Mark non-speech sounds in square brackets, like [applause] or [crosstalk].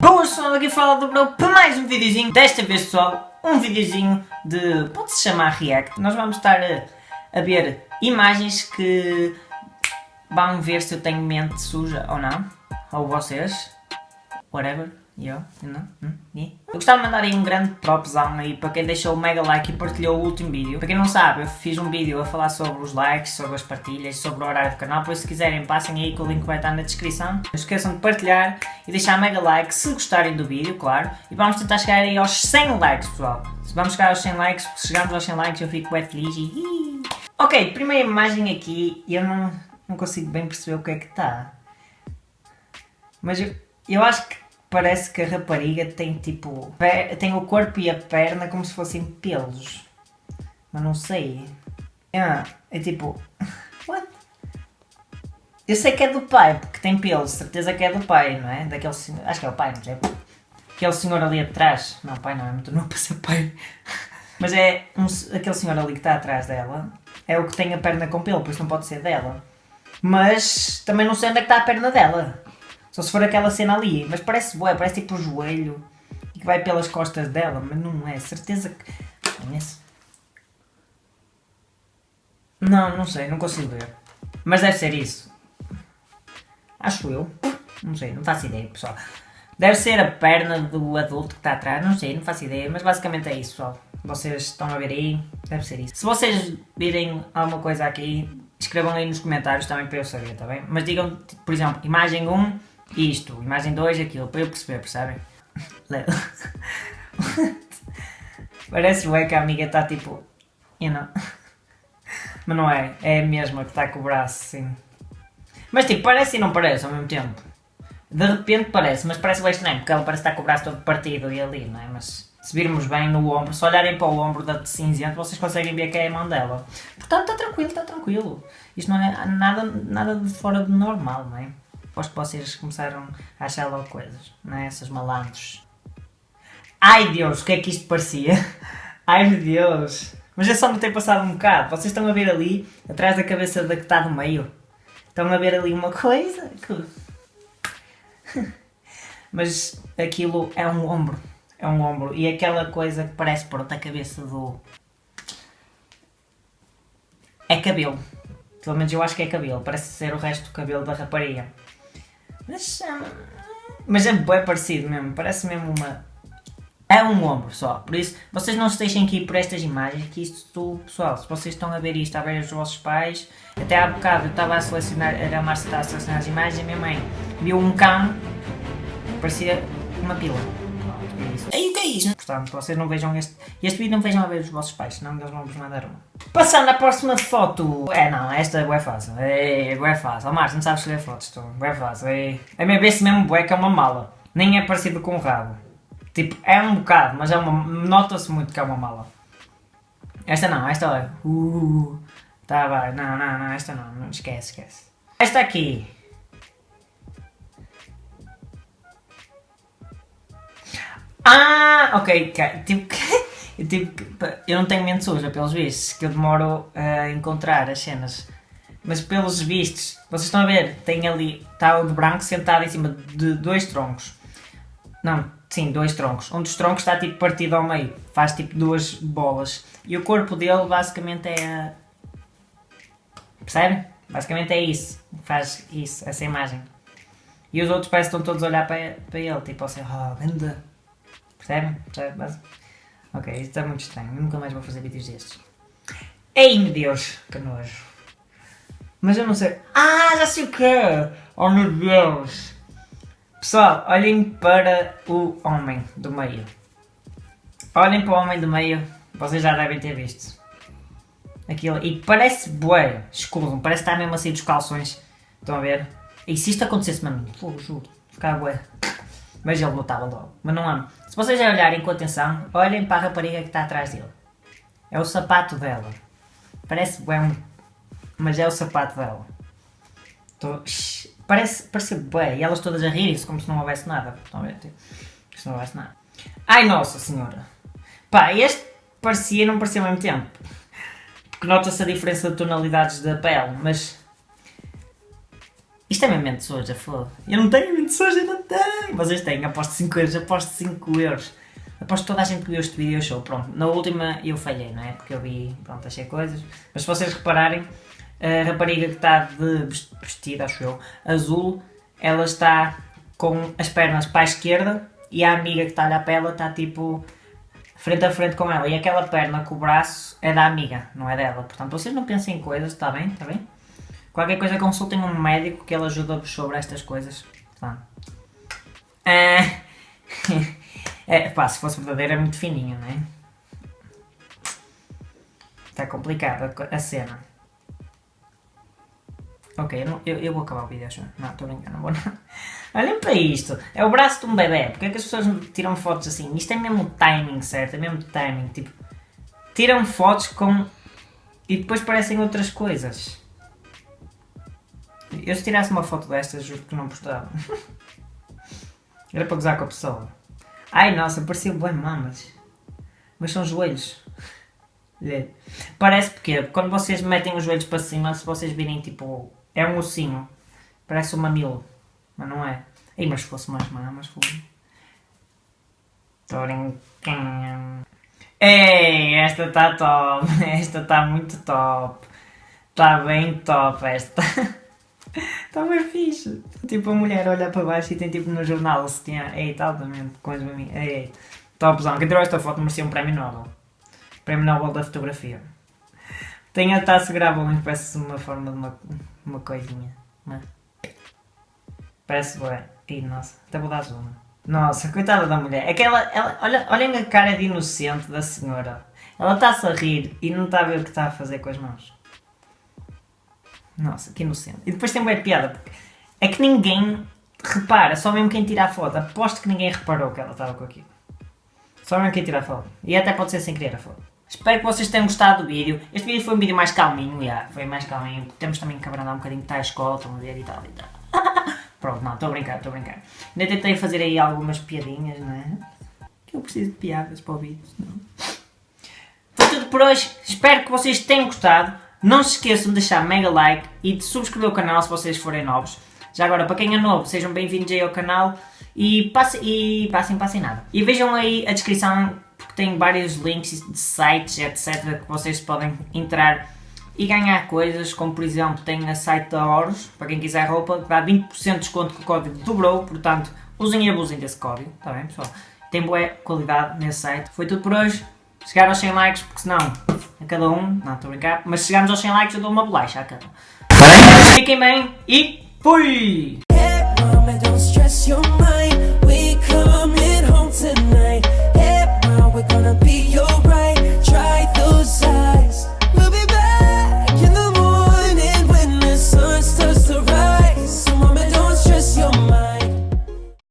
Boas pessoal, aqui fala do Bro para mais um videozinho. Desta vez pessoal, um videozinho de, pode-se chamar React. Nós vamos estar a, a ver imagens que vão ver se eu tenho mente suja ou não. Ou vocês, whatever. Yeah. eu gostava de mandar aí um grande propzão aí para quem deixou o mega like e partilhou o último vídeo. Para quem não sabe, eu fiz um vídeo a falar sobre os likes, sobre as partilhas, sobre o horário do canal, por isso se quiserem passem aí que o link vai estar na descrição. Não esqueçam de partilhar e deixar mega like se gostarem do vídeo, claro. E vamos tentar chegar aí aos 100 likes, pessoal. Se vamos chegar aos 100 likes, se chegarmos aos 100 likes eu fico bem feliz e... Ok, primeira imagem aqui, eu não, não consigo bem perceber o que é que está. Mas eu, eu acho que parece que a rapariga tem tipo. tem o corpo e a perna como se fossem pelos. Mas não sei. Ah, é tipo. [laughs] What? Eu sei que é do pai, porque tem pelos, certeza que é do pai, não é? Daquele senhor. Acho que é o pai, não sei. Aquele senhor ali atrás. Não, pai não, é muito novo [laughs] para ser pai. Mas é um, aquele senhor ali que está atrás dela. É o que tem a perna com pelo, por isso não pode ser dela. Mas também não sei onde é que está a perna dela. Só se for aquela cena ali. Mas parece boa, parece tipo o joelho. E que vai pelas costas dela. Mas não é. Certeza que... Conhece? Não, não sei. Não consigo ver. Mas deve ser isso. Acho eu. Não sei. Não faço ideia, pessoal. Deve ser a perna do adulto que está atrás. Não sei. Não faço ideia. Mas basicamente é isso, pessoal. Vocês estão a ver aí. Deve ser isso. Se vocês virem alguma coisa aqui... Escrevam aí nos comentários também para eu saber, tá bem? Mas digam, por exemplo, imagem 1 isto, imagem 2 aquilo, para eu perceber, percebem? Parece bem que a amiga está tipo, you know. Mas não é, é a mesma que está com o braço, sim. Mas tipo, parece e não parece ao mesmo tempo. De repente parece, mas parece bem estranho, porque ela parece estar com o braço todo partido e ali, não é? Mas se virmos bem no ombro, se olharem para o ombro da cinzenta, vocês conseguem ver que é a mão dela. Portanto, está tranquilo, está tranquilo. Isto não é nada, nada de fora do normal, não é? Aposto que vocês começaram a achar logo coisas, não é? Essas malandros. Ai Deus, o que é que isto parecia? [laughs] Ai meu Deus. Mas é só me ter passado um bocado. Vocês estão a ver ali, atrás da cabeça da que está no meio. Estão a ver ali uma coisa? [laughs] Mas aquilo é um ombro. É um ombro. E aquela coisa que parece pronto a cabeça do... É cabelo. Pelo menos eu acho que é cabelo. Parece ser o resto do cabelo da rapariga. Mas, mas é bem parecido mesmo, parece mesmo uma... É um ombro só, por isso vocês não se deixem aqui por estas imagens, que isto, pessoal, se vocês estão a ver isto, a ver os vossos pais, até há bocado eu estava a selecionar, a Márcia estava a selecionar as imagens e a minha mãe viu um cão, parecia uma pila. Aí o que é isso? Portanto, vocês não vejam este, este vídeo, não vejam a ver os vossos pais, senão eles vão vos mandar uma. Passando à próxima foto. É, não, esta é fácil. É, é fácil. Oh, Márcio, não sabes escolher fotos, tu. É fácil. É, é mesmo esse mesmo bué que é uma mala. Nem é parecido com um rabo. Tipo, é um bocado, mas é uma... Nota-se muito que é uma mala. Esta não, esta olha. Uh, tá, vai. Não, não, não, esta não. não esquece, esquece. Esta aqui. Ah, ok, tipo, [laughs] tipo, eu não tenho mente suja, pelos vistos, que eu demoro a encontrar as cenas. Mas pelos vistos, vocês estão a ver, tem ali, está o de branco sentado em cima de dois troncos. Não, sim, dois troncos. Um dos troncos está tipo partido ao meio, faz tipo duas bolas. E o corpo dele basicamente é a... Percebe? Basicamente é isso, faz isso, essa imagem. E os outros parecem que estão todos a olhar para, ele, tipo assim, oh, ganda Percebem? Percebe? Ok, está muito estranho. Eu nunca mais vou fazer vídeos destes. Ei, meu Deus, que nojo. Mas eu não sei... Ah, já sei o que Oh, meu Deus! Pessoal, olhem para o homem do meio. Olhem para o homem do meio. Vocês já devem ter visto. Aquilo. E parece bué, escuro. Parece estar mesmo assim dos calções. Estão a ver? E se isto acontecesse, mano, fogo, juro. Ficava bué. Mas ele lutava logo. Mas não amo. Se vocês olharem com atenção, olhem para a rapariga que está atrás dele. É o sapato dela. Parece bem, mas é o sapato dela. Tô... Parece, parece bem. E elas todas a rirem-se como se não houvesse nada. Estão a ver? Tipo, se não houvesse nada. Ai, nossa senhora. Pá, este parecia e não parecia ao mesmo tempo. Porque nota-se a diferença de tonalidades da pele, mas... Isto é mesmo mente suja, foda Eu não tenho mente suja, não tenho. Vocês têm, aposto 5 euros, aposto 5 euros. Aposto toda a gente que viu este vídeo achou, pronto. Na última eu falhei, não é? Porque eu vi, pronto, achei coisas. Mas se vocês repararem, a rapariga que está de vestida, acho eu, azul, ela está com as pernas para a esquerda e a amiga que está a olhar para ela está tipo frente a frente com ela. E aquela perna com o braço é da amiga, não é dela. Portanto, vocês não pensem em coisas, está bem? Está bem? Qualquer coisa consultem um médico que ele ajuda-vos sobre estas coisas. Tá. É... [laughs] é, pá, se fosse verdadeira é muito fininho, não é? Está complicada a cena. Ok, eu, não, eu, eu, vou acabar o vídeo, acho. Não, estou brincando, não vou não. [laughs] Olhem para isto. É o braço de um bebê. Porque é que as pessoas tiram fotos assim? Isto é mesmo timing, certo? É mesmo timing. Tipo, tiram fotos com... E depois parecem outras coisas. Eu se tirasse uma foto destas, juro que não postava. [laughs] Era para gozar com a pessoa. Ai, nossa, parecia bem mamas. Mas são joelhos. Parece porque quando vocês metem os joelhos para cima, se vocês virem tipo é um ossinho. Parece um mamilo. Mas não é. Ei, mas se fosse mais mamas, brincando. Ei, esta está top. [laughs] Esta está muito top. Está bem top esta. [laughs] Está [laughs] bem fixe. Tipo, a mulher olha para baixo e tem tipo no jornal se tinha. Ei, está altamente com as maminhas. Ei, topzão. Quem tirou esta foto merecia um prémio Nobel. Prémio Nobel da fotografia. Tem a taça grável, mas parece uma forma de uma, uma coisinha. Mas... Parece bem. Ih, nossa, até vou dar zoom. Nossa, coitada da mulher. É que ela, ela olha, olhem a cara de inocente da senhora. Ela está-se a rir e não está a ver o que está a fazer com as mãos. Nossa, que inocente. E depois tem bem piada, porque é que ninguém repara, só mesmo quem tira a foto. Aposto que ninguém reparou que ela estava com aquilo. Só mesmo quem tira a foto. E até pode ser sem querer a foto. Espero que vocês tenham gostado do vídeo. Este vídeo foi um vídeo mais calminho, já. Foi mais calminho. Temos também que abrandar um bocadinho, está a escola, estão a ver e tal e tal. [laughs] Pronto, não, estou a brincar, estou a brincar. Ainda tentei fazer aí algumas piadinhas, não é? Que eu preciso de piadas para o vídeo, senão... Foi tudo por hoje. Espero que vocês tenham gostado. Não se esqueçam de deixar mega like e de subscrever o canal se vocês forem novos. Já agora, para quem é novo, sejam bem-vindos aí ao canal e, passe, e passem, passem nada. E vejam aí a descrição tem vários links de sites, etc. que vocês podem entrar e ganhar coisas, como por exemplo tem a site da Horus, para quem quiser roupa, que dá 20% de desconto com o código dobrou, portanto usem e abusem desse código, está bem pessoal? Tem boa qualidade nesse site. Foi tudo por hoje. Chegaram aos 100 likes, porque senão a cada um, não estou a brincar, mas se chegarmos aos 100 likes eu dou uma bolacha a cada um. Fiquem bem e fui!